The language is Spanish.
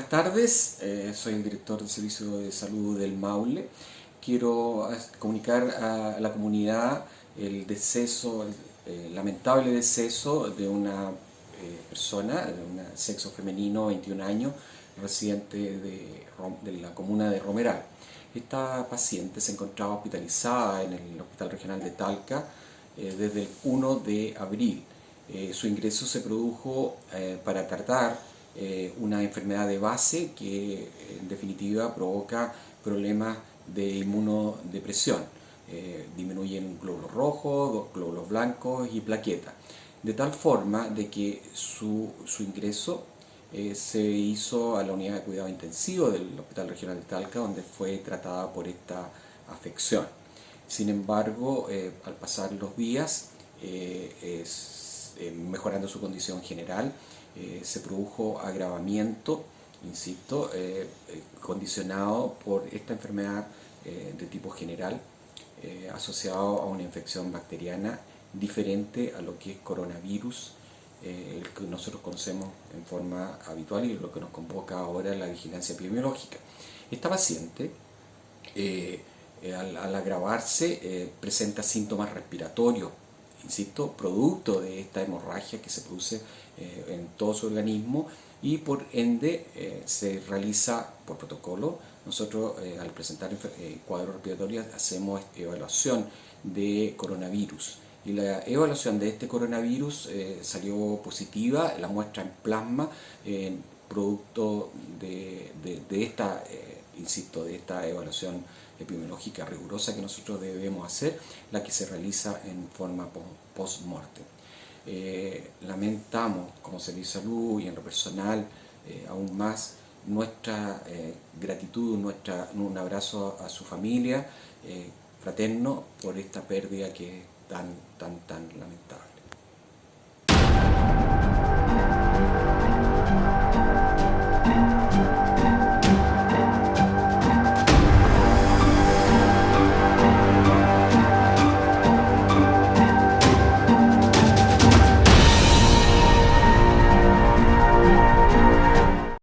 tardes, eh, soy el director del Servicio de Salud del Maule. Quiero comunicar a la comunidad el deceso, el lamentable deceso de una eh, persona, de un sexo femenino, 21 años, residente de, de, la comuna de Romeral. Esta paciente se encontraba hospitalizada en el Hospital Regional de Talca eh, desde el 1 de abril. su ingreso se produjo para tratar eh, una enfermedad de base que en definitiva provoca problemas de inmunodepresión. Eh, disminuyen glóbulos rojos, glóbulos blancos y plaquetas. De tal forma de que su, ingreso eh, se hizo a la unidad de cuidado intensivo del Hospital Regional de Talca, donde fue tratada por esta afección. Sin embargo, al pasar los días, mejorando su condición general, eh, se produjo agravamiento, insisto, eh, eh, condicionado por esta enfermedad de tipo general asociado a una infección bacteriana diferente a lo que es coronavirus, el que nosotros conocemos en forma habitual y lo que nos convoca ahora la vigilancia epidemiológica. Esta paciente, al, agravarse, presenta síntomas respiratorios, insisto, producto de esta hemorragia que se produce eh, en todo su organismo y por ende eh, se realiza por protocolo. Nosotros eh, al presentar cuadros respiratorios hacemos evaluación de coronavirus y la evaluación de este coronavirus salió positiva, la muestra en plasma, producto de, de esta, insisto, de esta evaluación epidemiológica rigurosa que nosotros debemos hacer, la que se realiza en forma post-mortem. Eh, lamentamos como Servicio de Salud y en lo personal eh, aún más nuestra eh, gratitud, nuestra, un abrazo a su familia fraterno por esta pérdida que es tan, tan, tan lamentable.